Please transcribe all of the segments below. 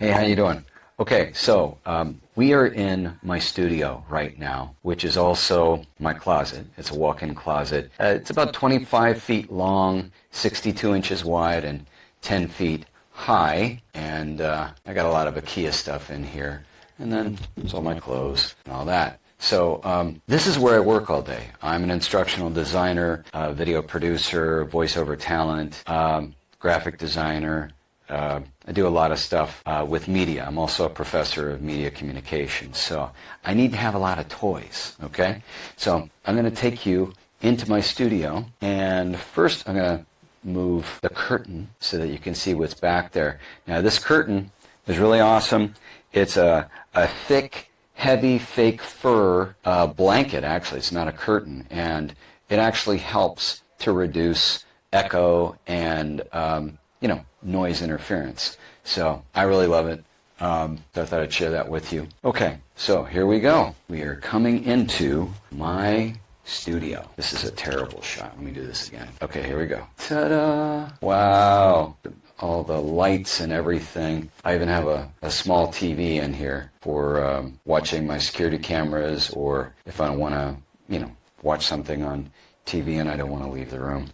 Hey, how you doing? Okay, so um, we are in my studio right now, which is also my closet. It's a walk-in closet. Uh, it's about 25 feet long, 62 inches wide, and 10 feet high. And uh, I got a lot of IKEA stuff in here. And then it's all my clothes and all that. So um, this is where I work all day. I'm an instructional designer, uh, video producer, voiceover talent, um, graphic designer, uh, I do a lot of stuff uh, with media. I'm also a professor of media communications. So I need to have a lot of toys, okay? So I'm going to take you into my studio. And first I'm going to move the curtain so that you can see what's back there. Now this curtain is really awesome. It's a, a thick, heavy fake fur uh, blanket, actually. It's not a curtain. And it actually helps to reduce echo and um, you know, noise interference. So I really love it. Um, so I thought I'd share that with you. Okay, so here we go. We are coming into my studio. This is a terrible shot. Let me do this again. Okay, here we go. Ta-da! Wow! All the lights and everything. I even have a, a small TV in here for um, watching my security cameras or if I want to, you know, watch something on TV and I don't want to leave the room.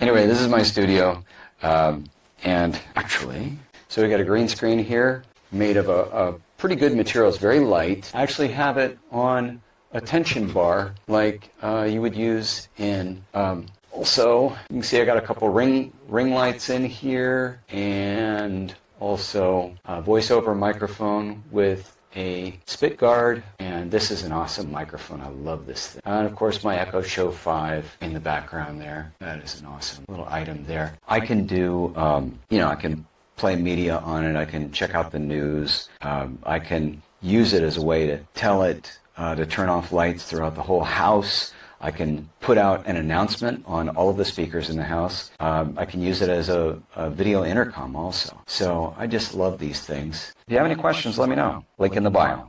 Anyway, this is my studio. Um, and actually, so we got a green screen here made of a, a pretty good material. It's very light. I actually have it on a tension bar like uh, you would use in um, also you can see I got a couple ring ring lights in here and also a voiceover microphone with a spit guard and this is an awesome microphone. I love this thing. And of course my Echo Show 5 in the background there. That is an awesome little item there. I can do um, you know I can play media on it. I can check out the news. Um, I can use it as a way to tell it uh, to turn off lights throughout the whole house I can put out an announcement on all of the speakers in the house. Um, I can use it as a, a, video intercom also. So I just love these things. If you have any questions, let me know. Link in the bio.